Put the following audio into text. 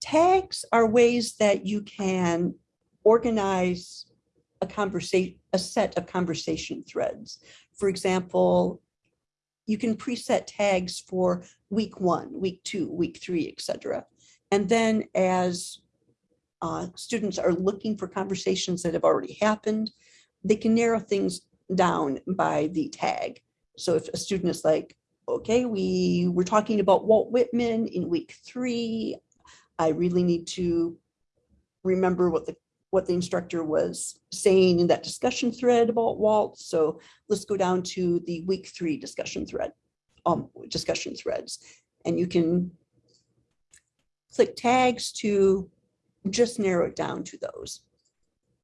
tags are ways that you can organize a conversation, a set of conversation threads. For example, you can preset tags for week one, week two, week three, etc. And then as uh, students are looking for conversations that have already happened, they can narrow things down by the tag. So if a student is like, okay, we were talking about Walt Whitman in week three. I really need to remember what the what the instructor was saying in that discussion thread about Walt. So let's go down to the week three discussion thread, um, discussion threads. And you can click tags to just narrow it down to those.